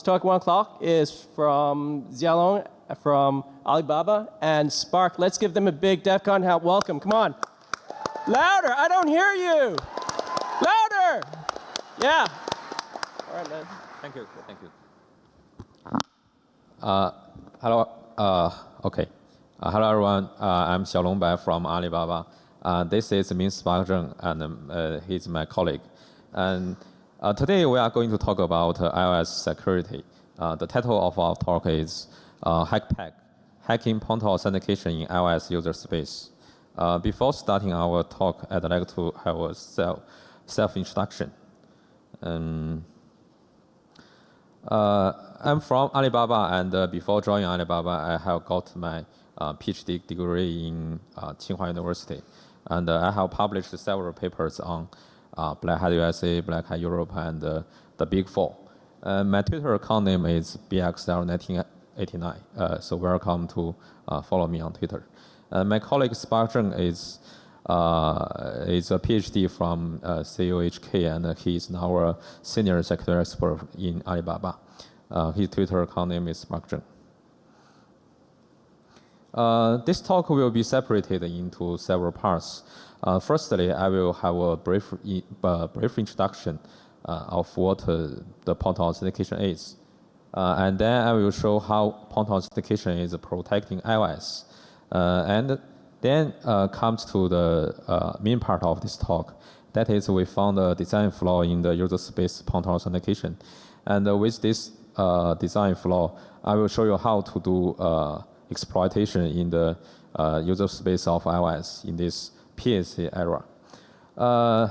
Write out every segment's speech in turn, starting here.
to talk one o'clock is from Xiaolong from Alibaba and Spark. Let's give them a big DEF CON help welcome. Come on. Louder. I don't hear you. Louder. Yeah. All right, man. Thank you. Thank you. Uh, hello. Uh, okay. Uh, hello, everyone. Uh, I'm Xiaolong Bai from Alibaba. Uh, this is Min Spark Zheng, and um, uh, he's my colleague. And uh, today we are going to talk about uh, iOS security. Uh, the title of our talk is uh, HackPack, Hacking Point Authentication in iOS User Space. Uh, before starting our talk, I'd like to have a self, self-introduction. Um, uh, I'm from Alibaba, and before joining Alibaba, I have got my PhD degree in Tsinghua University. And I have published several papers on uh, Black Hat USA, Black Hat Europe, and uh, the Big Four. Uh, my Twitter account name is bxl1989, uh, so welcome to uh, follow me on Twitter. Uh, my colleague Spark Zheng is, is a PhD from CUHK, and he is now a senior security expert in Alibaba. Uh, his Twitter account name is Spark Zheng. Uh, this talk will be separated into several parts. Uh, firstly, I will have a brief, uh, brief introduction uh, of what uh, the pointer authentication is. Uh, and then I will show how pointer authentication is protecting iOS. and then comes to the main part of this talk. That is, we found a design flaw in the user space pointer authentication. And with this design flaw, I will show you how to do exploitation in the uh, user space of iOS in this PSA era. Uh,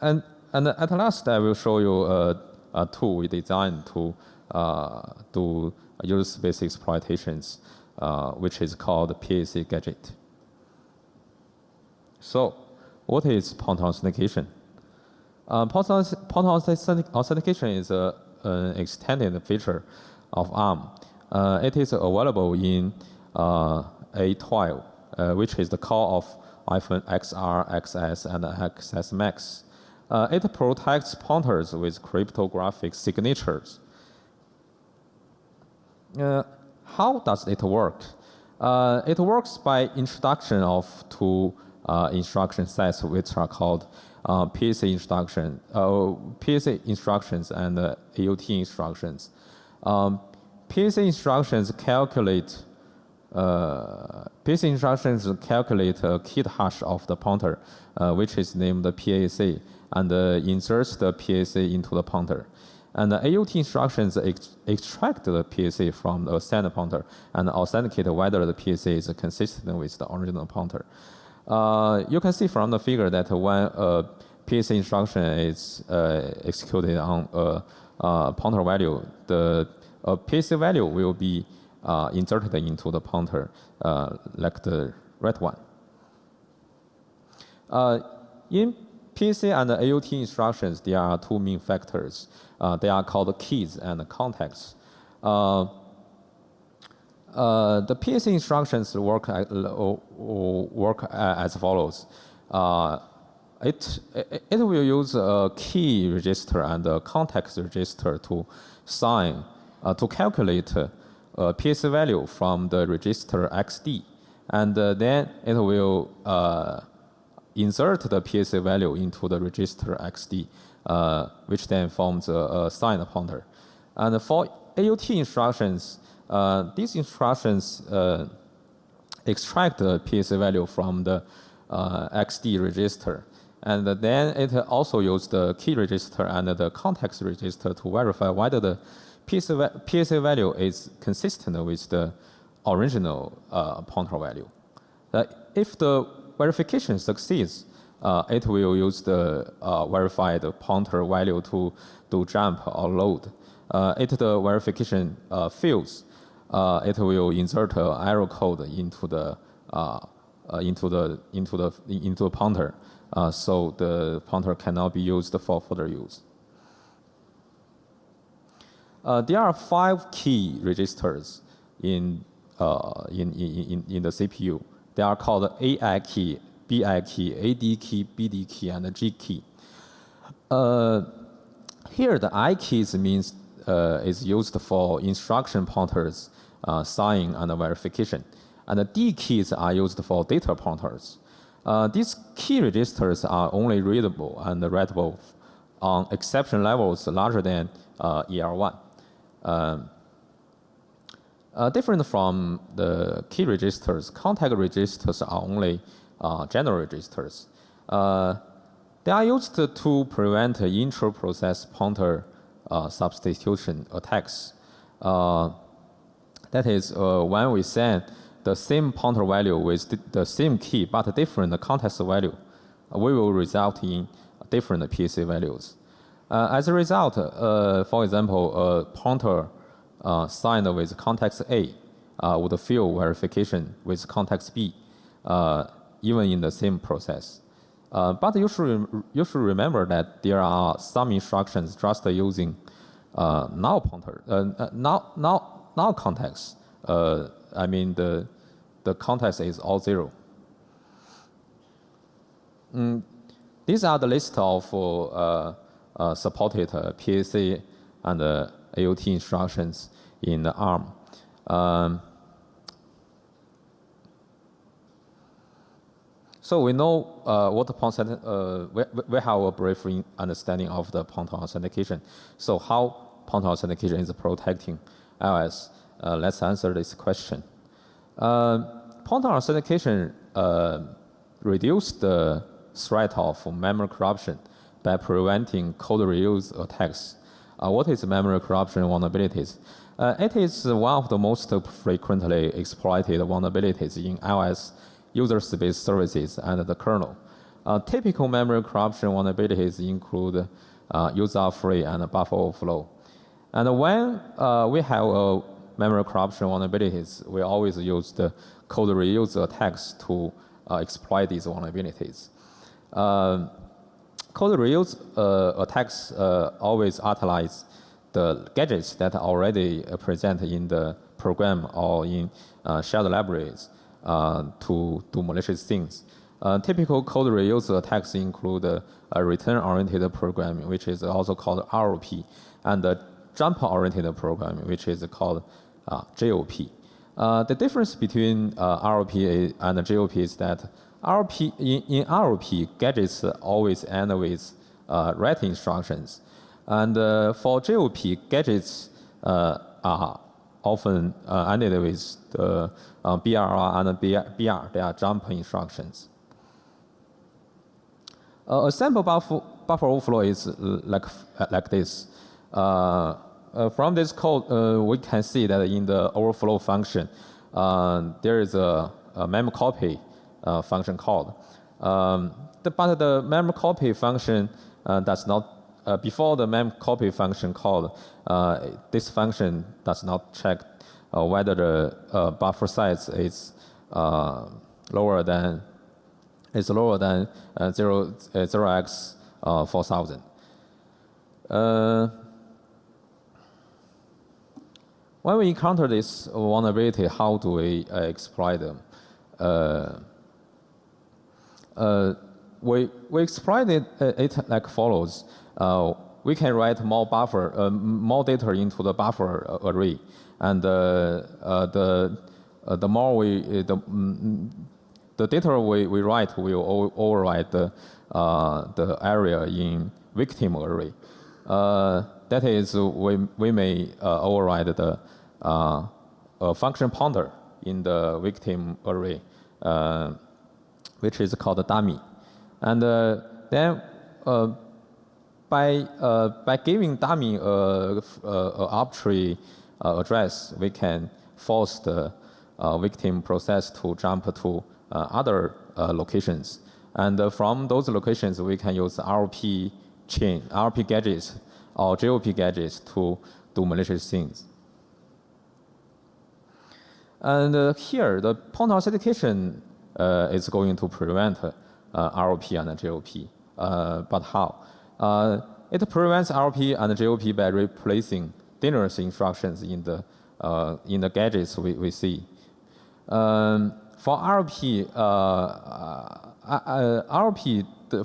and, and at last, I will show you a, a tool we designed to uh, do user space exploitations, uh, which is called PSA Gadget. So, what is pointer authentication? Uh, pointer authentication is a, an extended feature of ARM uh, it is available in uh, A12, uh, which is the core of iPhone XR, XS, and XS Max. it protects pointers with cryptographic signatures. how does it work? Uh, it works by introduction of two uh, instruction sets, which are called uh, PSA instruction, PSA instructions and AOT instructions. Um, PSA instructions calculate uh, PSA instructions calculate a keyed hash of the pointer, uh, which is named the PAC, and uh, inserts the PAC into the pointer. And the AUT instructions ex extract the PAC from the send pointer and authenticate whether the PAC is consistent with the original pointer. Uh, you can see from the figure that when a PAC instruction is uh, executed on a, a pointer value, the a PSA value will be uh, inserted into the pointer uh, like the red one. Uh, in PSA and AUT instructions, there are two main factors. Uh, they are called keys and contexts. Uh, uh, the PC instructions work, work as follows. It, it, it, will use a key register and a context register to sign uh, to calculate a uh, PSA value from the register XD. And uh, then it will insert the PSA value into the register XD, which then forms a, a pointer. And for AUT instructions, these instructions extract the PSA value from the uh, XD register. And then it also uses the key register and the context register to verify whether the PSA, value is consistent with the original uh, pointer value. Uh, if the verification succeeds, uh, it will use the uh, verified pointer value to do jump or load. Uh, if the verification uh, fails, it will insert an error code into the into the into the into the pointer, so the pointer cannot be used for further use. Uh, there are five key registers in, uh, in, in, in, the CPU. They are called AI key, BI key, AD key, BD key, and G key. Uh, here, the I keys means uh, is used for instruction pointers, uh, sign and verification. And the D keys are used for data pointers. Uh, these key registers are only readable and writable on exception levels larger than uh, ER1. Um, uh, different from the key registers, contact registers are only uh, general registers. Uh, they are used to prevent intra-process pointer substitution attacks. That is, when we send the same pointer value with the same key but different context value, we will result in different PC values. Uh, as a result, uh, for example, a pointer uh, signed with context A would fail verification with context B, even in the same process. Uh, but you should, you should remember that there are some instructions just using uh, null pointer, uh, null, null, null context. I mean, the, the context is all zero. Mm, these are the list of uh, supported PSA and AOT instructions in the ARM. Um, so we know uh, what point uh, we, we have a brief understanding of the point authentication. So how point authentication is protecting iOS? Uh, let's answer this question. Uh, point authentication uh, reduces the threat of memory corruption by preventing code reuse attacks. Uh, what is memory corruption vulnerabilities? Uh, it is one of the most frequently exploited vulnerabilities in iOS user space services and the kernel. Uh, typical memory corruption vulnerabilities include uh, user-free and buffer overflow. And when uh, we have a memory corruption vulnerabilities, we always use the code reuse attacks to exploit these vulnerabilities code reuse uh, attacks uh, always utilize the gadgets that are already present in the program or in uh, shared libraries to do malicious things. Uh, typical code reuse attacks include uh, a return-oriented programming, which is also called ROP, and a jump-oriented programming, which is called uh, JOP. the difference between ROP and JOP is that RP, in, in RP, gadgets always end with uh, write instructions. And uh, for JOP, gadgets uh, are often uh, ended with the uh, and BR, they are jump instructions. a sample buffer, buffer overflow is like, like this. from this code, we can see that in the overflow function, there is a, a mem copy uh, function called. Um, the, but the mem copy function uh, does not, uh, before the mem copy function called, this function does not check whether the buffer size is lower than is lower than uh, 0, uh, 0x uh, 4000. when we encounter this vulnerability, how do we exploit them? Uh, we, we exploit it, uh, it like follows. Uh, we can write more buffer, uh, more data into the buffer array. And uh, uh, the, the more we, the, mm, the data we, we write will override the, the area in victim array. that is, we, we may override the function pointer in the victim array. Which is called a dummy. And uh, then uh, by, uh, by giving dummy a, arbitrary address, we can force the victim process to jump to other locations. And from those locations, we can use RP chain, RP gadgets, or JOP gadgets to do malicious things. And uh, here, the point authentication is going to prevent uh, ROP and GOP. Uh, but how? it prevents ROP and GOP by replacing dangerous instructions in the in the gadgets we, we see. Um, for ROP, ROP for,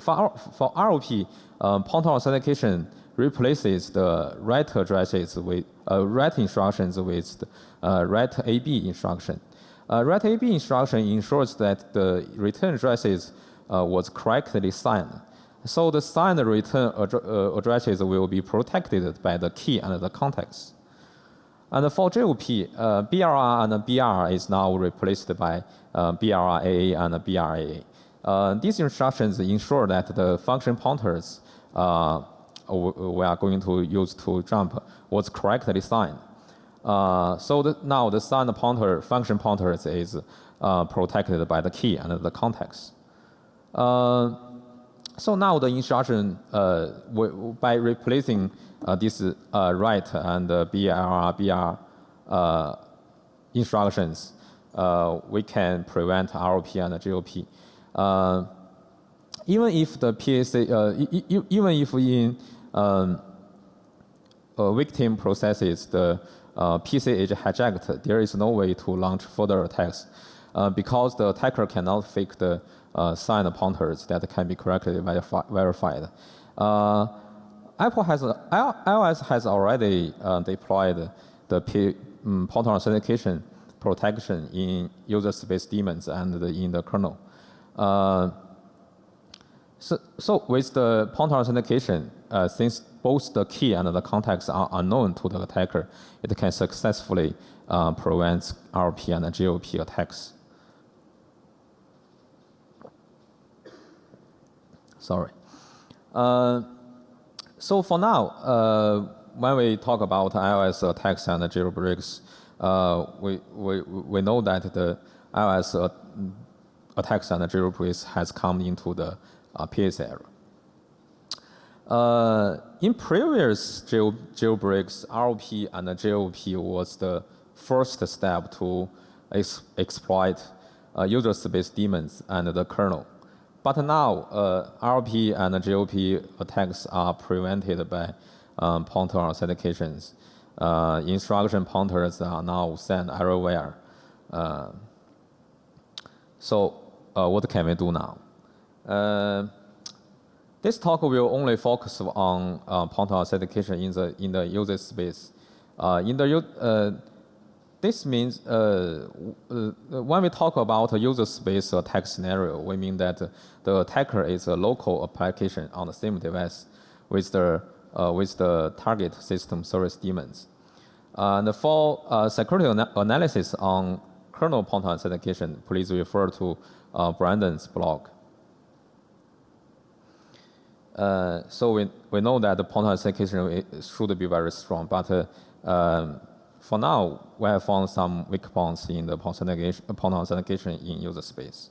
for ROP, uh, pointer authentication replaces the write addresses with uh, write instructions with the, uh, write AB instruction. Uh, AB instruction ensures that the return addresses uh, was correctly signed. So the signed return uh, addresses will be protected by the key and the context. And for JOP, uh, BRR and BR is now replaced by uh, BRAA and BRAA. Uh, these instructions ensure that the function pointers uh, we are going to use to jump was correctly signed. Uh, so the, now the signed pointer function pointers is uh, protected by the key and the context. Uh, so now the instruction uh, by replacing uh, this uh, write and BR, BR instructions, we can prevent ROP and GOP. even if the PSA, even if in um, victim processes the uh, PC is hijacked, there is no way to launch further attacks uh, because the attacker cannot fake the uh, signed pointers that can be correctly verifi verified. Uh, Apple has, iOS has already uh, deployed the P, um, pointer authentication protection in user space daemons and the, in the kernel. Uh, so, so with the pointer authentication, uh, since both the key and the context are unknown to the attacker, it can successfully uh, prevent RP and GOP attacks. Sorry. Uh, so for now, uh, when we talk about iOS attacks and jailbreaks, uh, we, we, we know that the iOS uh, attacks and jailbreaks has come into the uh, PS era. Uh, in previous jail, jailbreaks, ROP and JOP was the first step to ex exploit uh, user space daemons and the kernel. But now, uh, ROP and JOP attacks are prevented by um, pointer authentications. Uh, instruction pointers are now sent everywhere. Uh, so, uh, what can we do now? Uh, this talk will only focus on uh, pointer authentication in the in the user space. Uh, in the uh, this means uh, uh, when we talk about a user space attack scenario, we mean that the attacker is a local application on the same device with the uh, with the target system service daemons. and for security ana analysis on kernel pointer authentication, please refer to Brandon's blog. Uh, so we, we know that the pointer authentication should be very strong, but uh, um, for now, we have found some weak points in the pointer authentication in user space.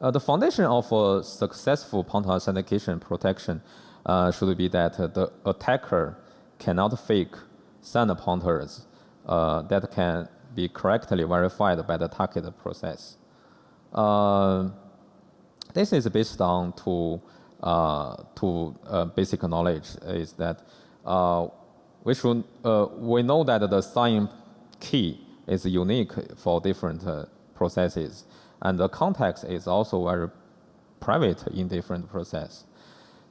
Uh, the foundation of a successful pointer authentication protection uh, should be that the attacker cannot fake signed pointers uh, that can be correctly verified by the target process. Uh, this is based on two, uh, two uh, basic knowledge is that uh, we should, uh, we know that the sign key is unique for different uh, processes and the context is also very private in different process.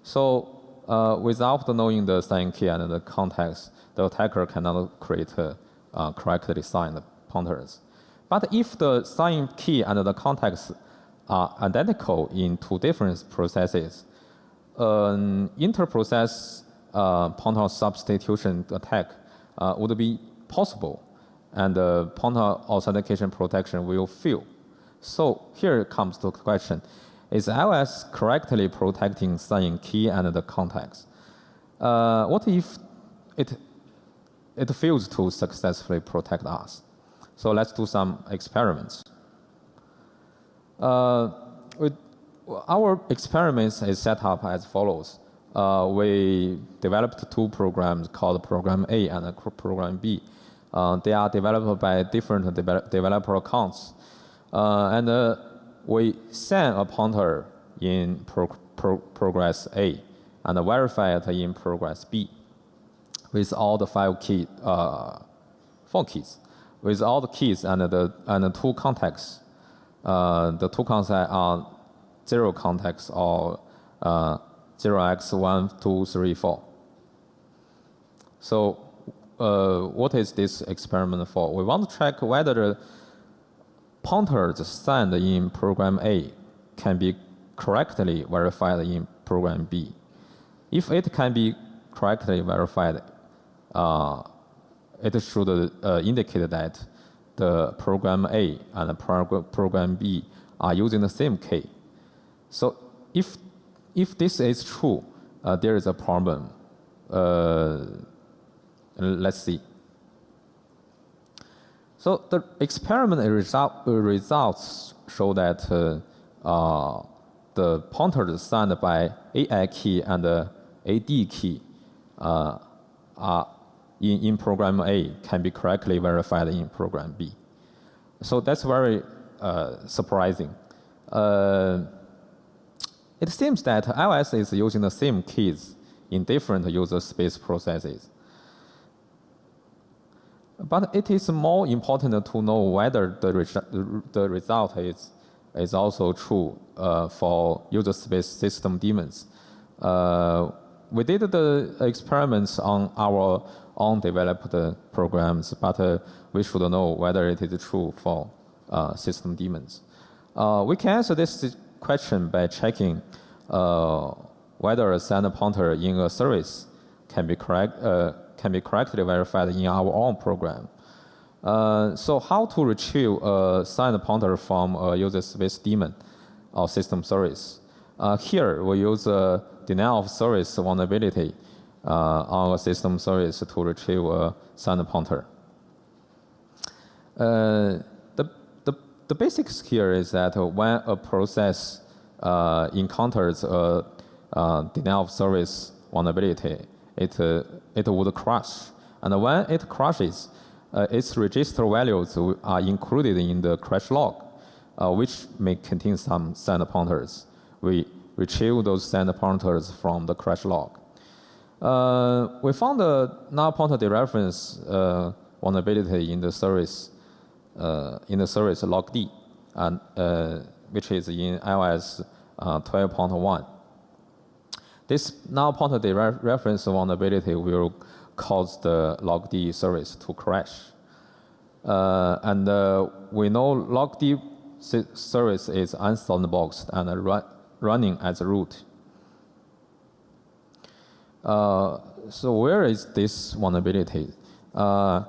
So uh, without knowing the sign key and the context, the attacker cannot create correctly signed pointers. But if the sign key and the context are identical in two different processes, an inter-process uh, pointer substitution attack uh, would be possible, and pointer authentication protection will fail. So here comes the question, is iOS correctly protecting sign key and the context? Uh, what if it, it fails to successfully protect us? So let's do some experiments. Uh, we, our experiments is set up as follows. Uh, we developed two programs called Program A and Program B. Uh, they are developed by different de developer accounts. Uh, and uh, we send a pointer in pro pro progress A and verify it in progress B with all the five key, uh, four keys, with all the keys and the, and the two contexts uh, the two concepts are zero context or uh, 0x1234. So uh, what is this experiment for? We want to check whether the pointers assigned in program A can be correctly verified in program B. If it can be correctly verified, uh, it should uh, indicate that the program A and program B are using the same key. So if, if this is true, uh, there is a problem. Uh, let's see. So the experiment result, results show that uh, uh, the pointers signed by AI key and AD key uh, are in, in program A can be correctly verified in program B. So that's very uh, surprising. Uh, it seems that iOS is using the same keys in different user space processes. But it is more important to know whether the, resu the result is, is also true uh, for user space system daemons. Uh, we did the experiments on our own developed programs, but uh, we should know whether it is true for uh, system daemons. Uh, we can answer this question by checking whether a send pointer in a service can be correct can be correctly verified in our own program. Uh, so how to retrieve a signed pointer from a user space daemon or system service? Uh, here, we use a denial of service vulnerability on a system service to retrieve a signed pointer. Uh, the, the, the basics here is that when a process uh, encounters a denial of service vulnerability, it, uh, it would crash. And when it crashes, uh, its register values are included in the crash log, uh, which may contain some send pointers. We retrieve those send pointers from the crash log. Uh, we found a null pointer dereference uh, vulnerability in the service uh, in the service logd, and which is in iOS 12.1. This null pointer reference vulnerability will cause the logd service to crash. Uh, and uh, we know logd service is unsandboxed and run, running as root. Uh, so where is this vulnerability? Uh,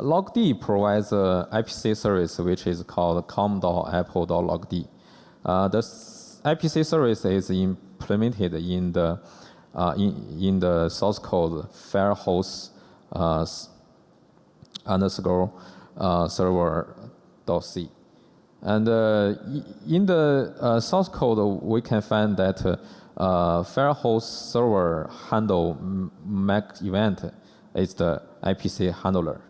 logd provides an IPC service which is called com.apple.logd. Uh, the IPC service is implemented in the uh, in, in the source code firehose uh, underscore uh, server.c. And uh, in the uh, source code, we can find that uh, firehose server handle MAC event is the IPC handler.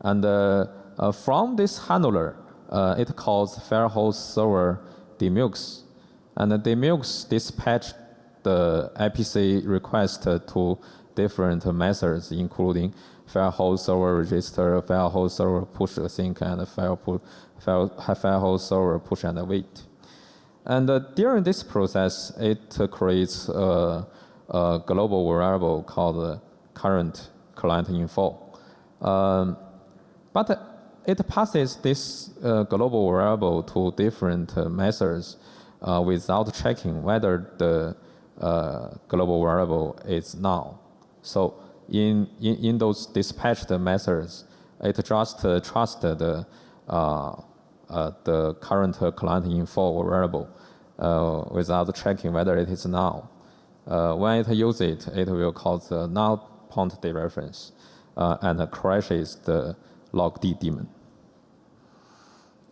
And uh, from this handler, it calls firehose server demux and the Demux dispatch the IPC request to different methods, including firehose server register, firehose server push async, and file, pu file, firehose server push and wait. And uh, during this process, it uh, creates a, a, global variable called current client info. Um, but it passes this uh, global variable to different uh, methods uh, without checking whether the global variable is null. So in, in, in those dispatched methods, it just uh, trusts the, uh, the current client info variable uh, without checking whether it is null. when it uses it, it will cause the null point dereference and crashes the logd daemon.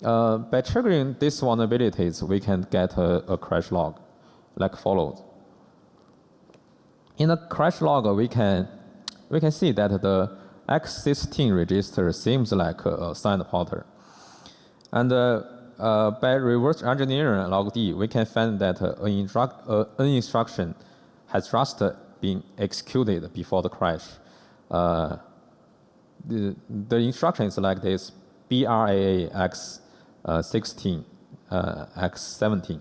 Uh, by triggering these vulnerabilities, we can get a, a, crash log like follows. In the crash log, we can, we can see that the X16 register seems like a, a signed pointer. And uh, uh, by reverse engineering logd, we can find that an, uh, an instruction has just been executed before the crash. The, the instruction is like this, BRAAX uh, 16, uh, X17.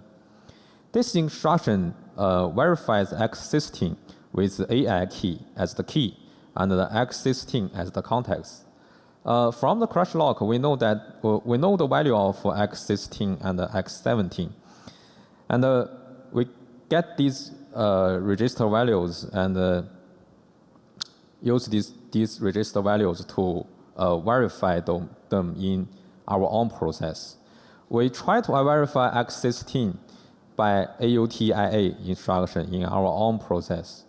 This instruction uh, verifies X16 with the AI key as the key and the X16 as the context. Uh, from the crash log, we know that uh, we know the value of X16 and X17, and uh, we get these uh, register values and uh, use these these register values to verify them, them in our own process. We try to verify X16 by AUTIA instruction in our own process.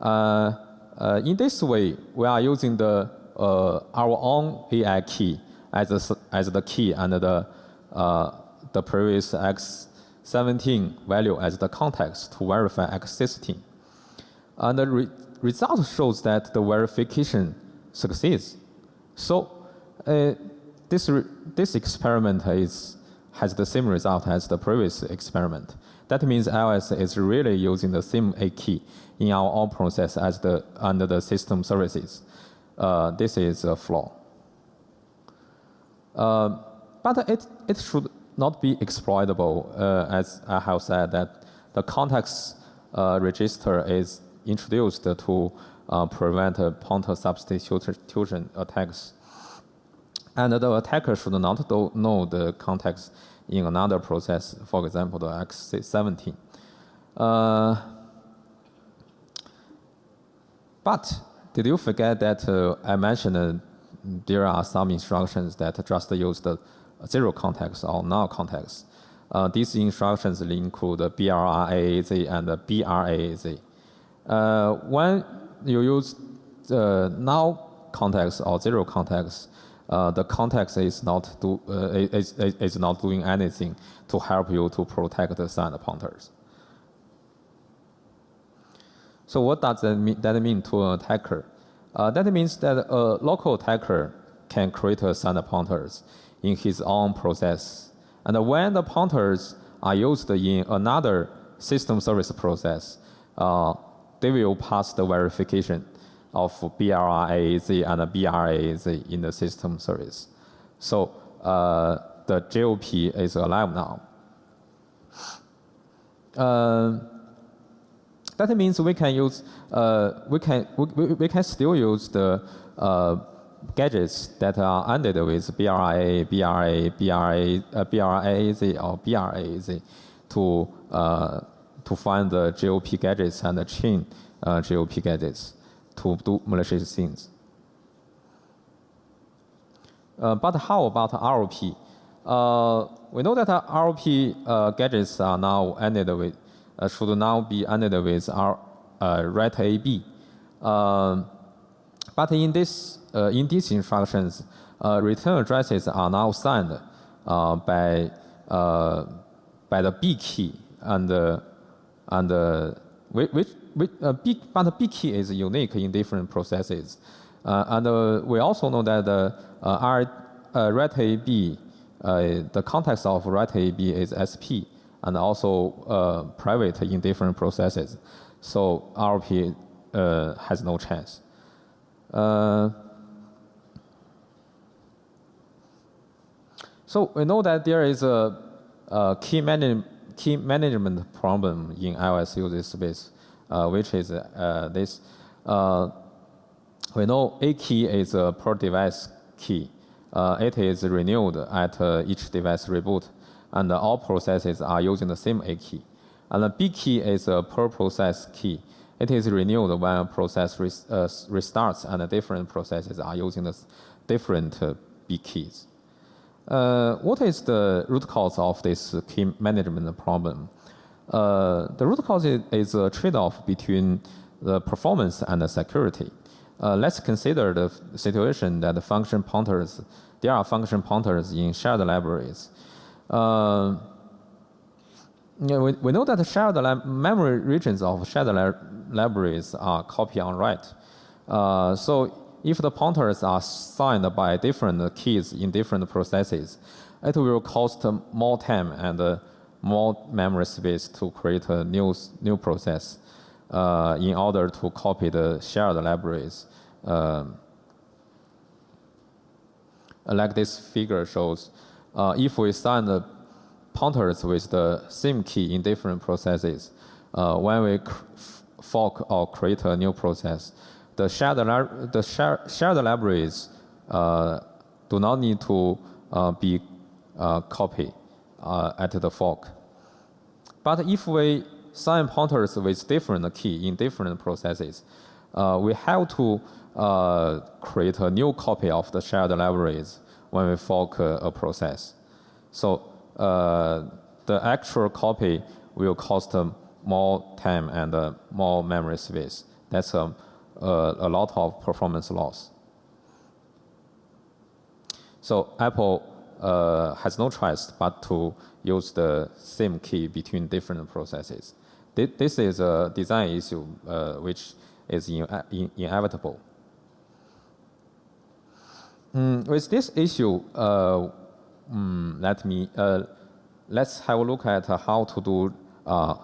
In this way, we are using the, our own AI key as, as the key and the, uh, the previous X17 value as the context to verify X16. And the re result shows that the verification succeeds. So uh, this, this experiment is, has the same result as the previous experiment. That means iOS is really using the same A key in our own process as the under the system services. Uh, this is a flaw. Uh, but it, it should not be exploitable, uh, as I have said, that the context uh, register is introduced to uh, prevent pointer substitution attacks. And the attacker should not know the context in another process, for example, the X17. Uh, but did you forget that uh, I mentioned uh, there are some instructions that just use the zero context or null context. Uh, these instructions include BRAAZ and BRAAZ. Uh, when you use the null context or zero context, uh, the context is not, do, uh, is, is not doing anything to help you to protect the signed pointers. So what does that mean, that mean to an attacker? Uh, that means that a local attacker can create signed pointers in his own process. And when the pointers are used in another system service process, uh, they will pass the verification of BRAAZ and BRAAZ in the system service. So uh, the JOP is alive now. Uh, that means we can use, uh, we, can, we, we can still use the uh, gadgets that are ended with BRA, BRA, BRA, uh, BRAAZ or BRAAZ to, uh, to find the JOP gadgets and the chain uh, JOP gadgets to do malicious things. Uh, but how about ROP? Uh, we know that ROP uh, gadgets are now ended with, should now be ended with R, uh, ret AB. Um, but in this, uh, in these instructions, return addresses are now signed by by the B key and and which which, uh, B, but B key is unique in different processes. Uh, and uh, we also know that the uh, R, uh, uh, the context of RET-AB is SP, and also private in different processes. So RP has no chance. so we know that there is a, a key, manage, key management problem in iOS user space. Uh, which is uh, this. Uh, we know A key is a per device key. it is renewed at each device reboot, and all processes are using the same A key. And the B key is a per process key. It is renewed when a process res uh, restarts and different processes are using the different uh, B keys. Uh, what is the root cause of this key management problem? Uh, the root cause is a trade-off between the performance and the security. Uh, let's consider the situation that the function pointers, there are function pointers in shared libraries. Uh, we, we know that shared memory regions of shared li libraries are copy on write. Uh, so if the pointers are signed by different keys in different processes, it will cost more time and uh, more memory space to create a new, new process uh, in order to copy the shared libraries. Um, like this figure shows, uh, if we assign the pointers with the same key in different processes, uh, when we fork or create a new process, the shared, the share, shared libraries uh, do not need to uh, be uh, copied uh, at the fork. But if we sign pointers with different key in different processes, we have to create a new copy of the shared libraries when we fork a process. So uh, the actual copy will cost more time and uh, more memory space. That's um, uh, a lot of performance loss. So Apple uh, has no choice but to use the same key between different processes. This is a design issue uh, which is in, in, inevitable. Mm, with this issue, uh, mm, let me uh, let's have a look at how to do uh,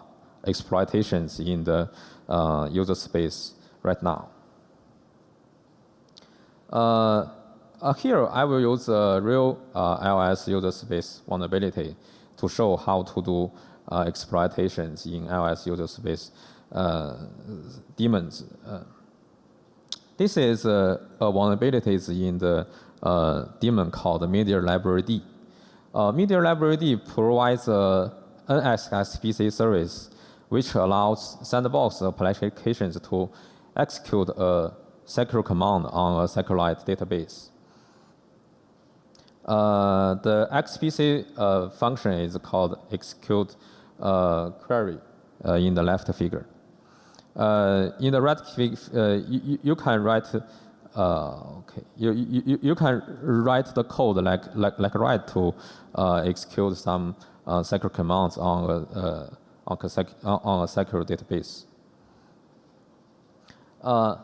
exploitations in the uh, user space right now. Uh, uh, here, I will use a real iOS user space vulnerability to show how to do exploitations in iOS user space daemons. This is a, a vulnerabilities in the uh, daemon called Media Library D. Uh, Media Library D provides a NSXPC service which allows sandbox applications to execute a secure command on a SQLite database. Uh, the XPC uh, function is called execute uh, query uh, in the left figure. Uh, in the right, uh, you, you can write, uh, okay, you, you, you can write the code like, like, like write to execute some secure commands on a, on a, on a secure database. Uh,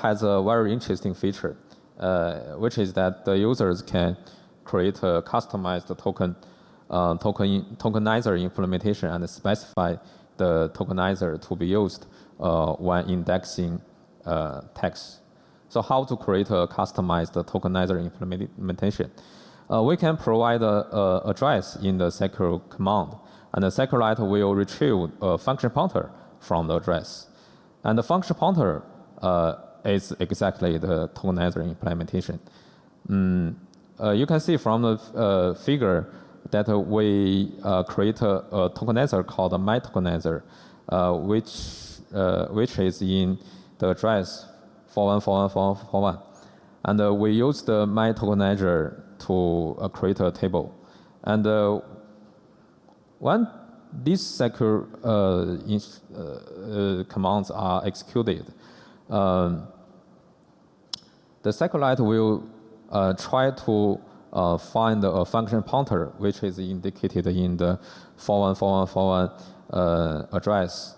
has a very interesting feature, uh, which is that the users can create a customized token, uh, token tokenizer implementation and specify the tokenizer to be used uh, when indexing uh, text. So how to create a customized tokenizer implementation? Uh, we can provide a, a, address in the secure command, and the SQLite will retrieve a function pointer from the address. And the function pointer is exactly the tokenizer implementation. Mm, uh, you can see from the uh, figure that we create a, a, tokenizer called my tokenizer, which uh, which is in the address 414141. And uh, we use the my tokenizer to uh, create a table. And uh, when these secure uh, in, uh, commands are executed, um, the SQLite will try to find a function pointer, which is indicated in the 414141 address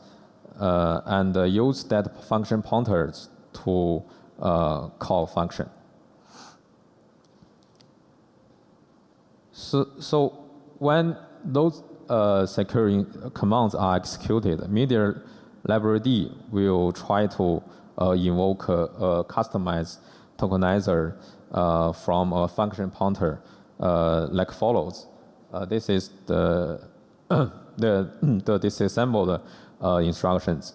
uh, and uh, use that function pointers to uh, call function. So, so when those uh, secure commands are executed, media library D will try to uh, invoke a, a, customized tokenizer uh, from a function pointer like follows. this is the the, the disassembled uh, instructions.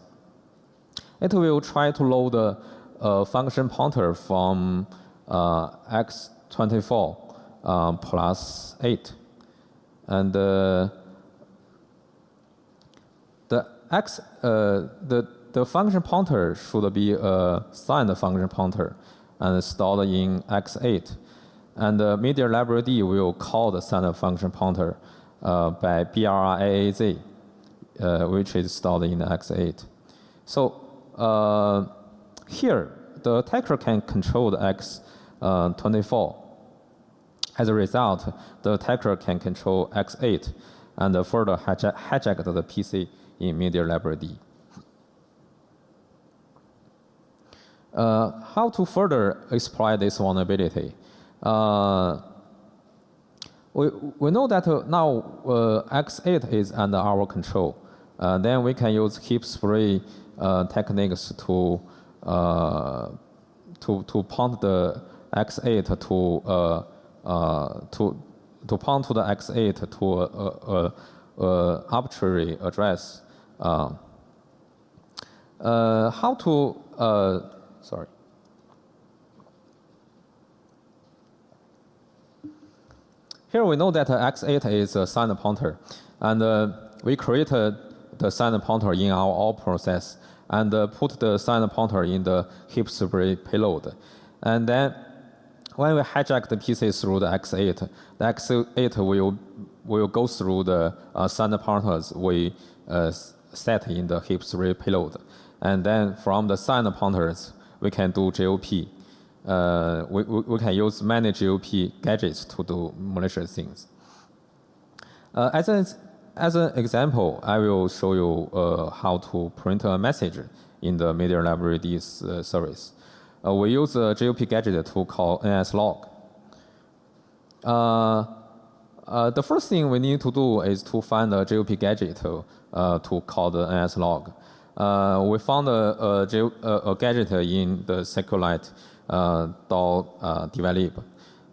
It will try to load a, function pointer from uh, x24 uh, plus 8. And uh, the x uh, the the function pointer should be a signed function pointer and stored in x8. And the media library D will call the signed function pointer uh, by BRRAAZ uh, which is stored in X8. So uh, here, the attacker can control the X24. As a result, the attacker can control X8 and further hijack, hijack the PC in media library D. Uh, how to further exploit this vulnerability? Uh, we, we know that uh, now uh, X8 is under our control. Uh, then we can use heap spray uh, techniques to, to, to point the X8 to, to, to point to the X8 to a, a, a arbitrary address how to, sorry. Here we know that x8 is a signed pointer, and uh, we created the signed pointer in our all process and uh, put the signed pointer in the heap spree payload. And then when we hijack the PC through the x8, the x8 will, will go through the uh, signed pointers we uh, set in the heap spree payload. And then from the signed pointers, we can do GOP. Uh, we, we, we, can use many GOP gadgets to do malicious things. Uh, as, an, as an example, I will show you uh, how to print a message in the Media Library D uh, service. Uh, we use a GOP gadget to call nslog. Uh, the first thing we need to do is to find a GOP gadget to call the nslog. Uh, we found a, a, a, gadget in the SQLite uh, dot uh, develop.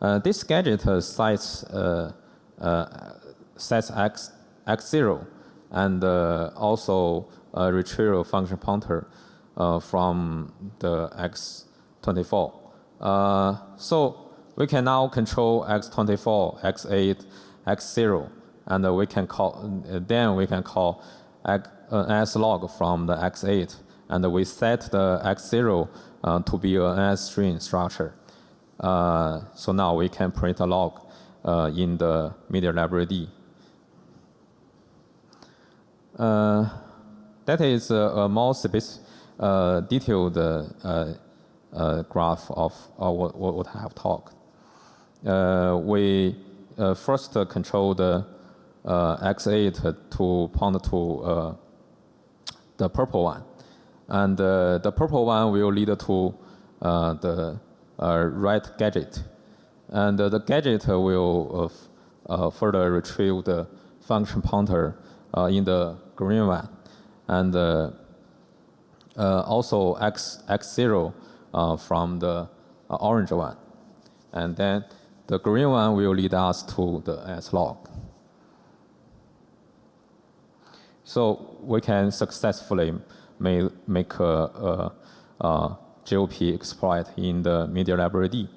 Uh, this gadget sets uh, uh, sets x x zero and also retrieve a function pointer from the x24. so we can now control x24, x8, x0, and we can call then we can call x an S log from the x8, and we set the x0 uh, to be an S-string structure. Uh, so now we can print a log uh, in the media library D. Uh, that is a, more space, uh, detailed uh, graph of what, what I have talked. we first control the x8 to point to the purple one. And uh, the purple one will lead to uh, the uh, right gadget. And uh, the gadget will uh, uh, further retrieve the function pointer in the green one. And also X, X0 from the orange one. And then the green one will lead us to the S log. So we can successfully make, make a, a, a GOP exploit in the media library D.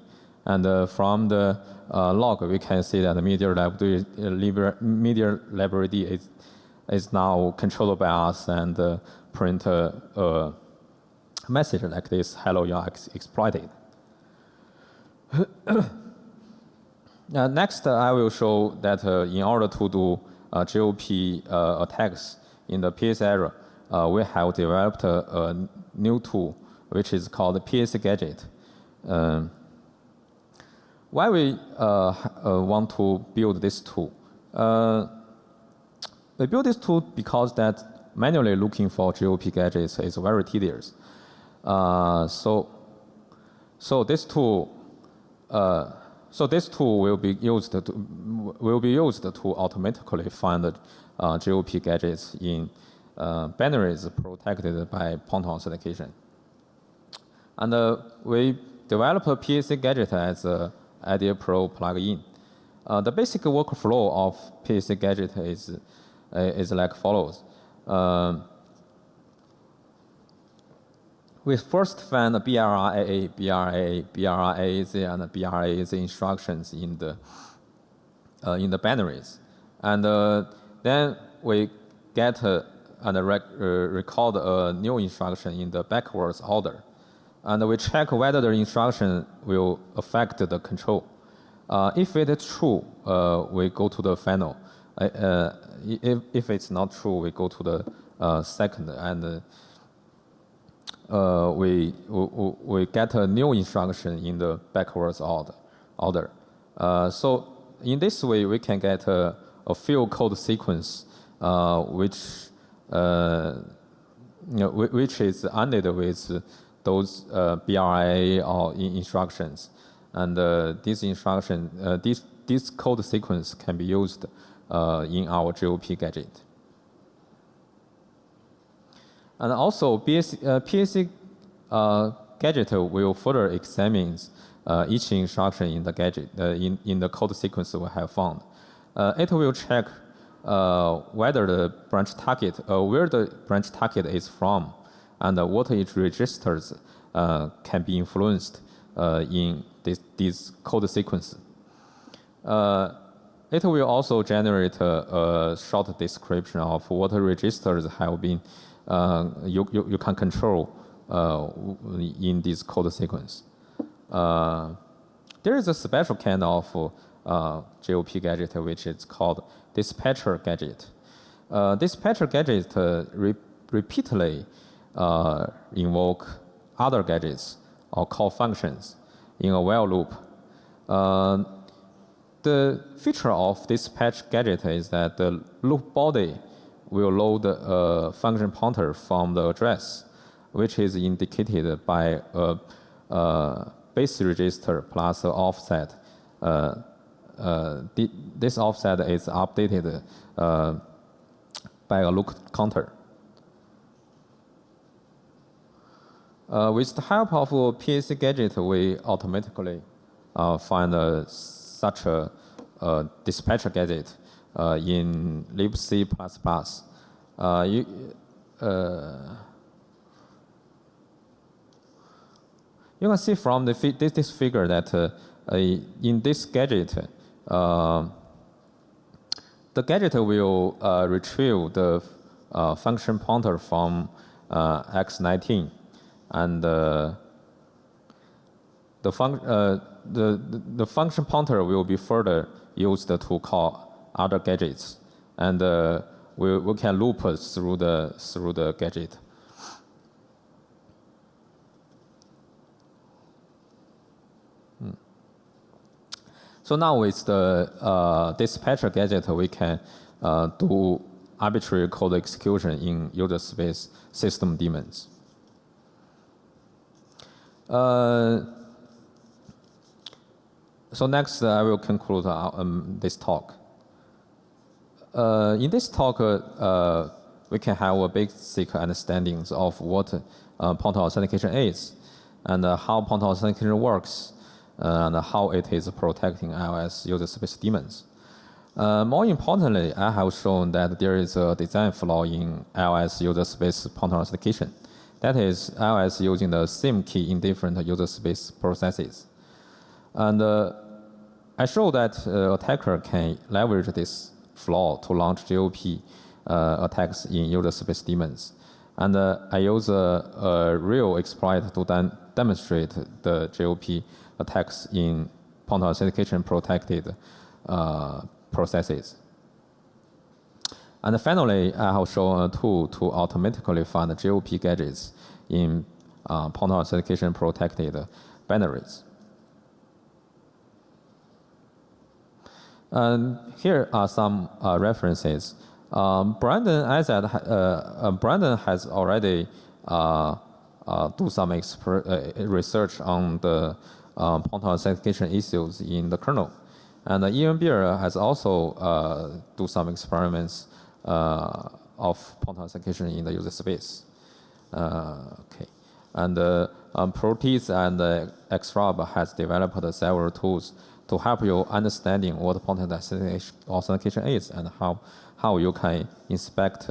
And uh, from the uh, log, we can see that the media library, uh, media library D is, is now controlled by us and uh, print a, a, message like this, hello, you are ex exploited. next, I will show that uh, in order to do GOP uh, attacks, in the PS era, uh, we have developed a, a, new tool, which is called PS Gadget. Um, why we uh, uh, want to build this tool? Uh, we built this tool because that manually looking for GOP gadgets is very tedious. Uh, so, so this tool, uh, so this tool will be used to will be used to automatically find uh, GOP gadgets in uh, binaries protected by Ponton authentication. And uh, we developed a PAC gadget as a IDEA Pro plugin. Uh, the basic workflow of PAC gadget is, uh, is like follows. Um, we first find the BRAA, BRA, BRAZ, and BRAZ instructions in the, uh, in the binaries. And uh, then we get uh, and rec uh, record a new instruction in the backwards order. And we check whether the instruction will affect the control. Uh, if it is true, uh, we go to the final. If, if it's not true, we go to the second and we, we, we get a new instruction in the backwards order. order. so in this way, we can get a, a field code sequence uh, which uh, you know, which is ended with those uh, BRA or instructions, and uh, this instruction, this this code sequence can be used in our GOP gadget. And also, BSC, uh, PAC uh, gadget will further examine uh, each instruction in the gadget, in, in the code sequence we have found. it will check uh, whether the branch target, uh, where the branch target is from, and what it registers uh, can be influenced uh, in this, this code sequence. Uh, it will also generate a, a, short description of what registers have been uh, you, you, you, can control in this code sequence. there is a special kind of uh, JOP gadget, which is called dispatcher gadget. Uh, dispatcher gadget uh, re repeatedly uh, invoke other gadgets or call functions in a while loop. Uh, the feature of dispatch gadget is that the loop body will load a function pointer from the address, which is indicated by a, a base register plus an offset uh, uh, this offset is updated uh, by a loop counter. Uh, with the help of PAC gadget, we automatically uh, find uh, such a, a, dispatcher gadget in libc++. you, uh, you can see from the this, this figure that in this gadget, uh, the gadget will uh, retrieve the uh, function pointer from x19 and the, fun the, the function pointer will be further used to call other gadgets and we, we can loop through the, through the gadget. So now with the uh, dispatcher gadget, we can uh, do arbitrary code execution in user space system daemons. Uh, so next, I will conclude uh, um, this talk. Uh, in this talk, uh, we can have a basic understanding of what point authentication is and how point authentication works and how it is protecting iOS user space daemons. Uh, more importantly, I have shown that there is a design flaw in iOS user space pointer authentication. That is, iOS using the same key in different user space processes. And uh, I show that uh, attacker can leverage this flaw to launch JOP uh, attacks in user space daemons. And uh, I use a, real exploit to demonstrate the JOP attacks in point authentication protected uh, processes. And finally, I have shown a tool to automatically find JOP gadgets in uh, point authentication protected binaries. And here are some uh, references. Um, Brandon, Azad, uh, uh, Brandon has already uh, uh, do some research on the point authentication issues in the kernel. And Ian Beer has also do some experiments of point authentication in the user space. Okay, and um, Proteus and uh, XRob has developed several tools to help you understanding what point authentication is and how how you can inspect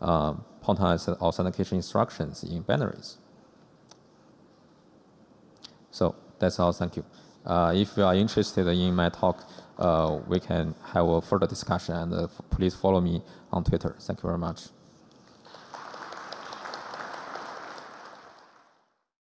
uh, authentication instructions in binaries. So that's all. Thank you. Uh, if you are interested in my talk, uh, we can have a further discussion and uh, please follow me on Twitter. Thank you very much.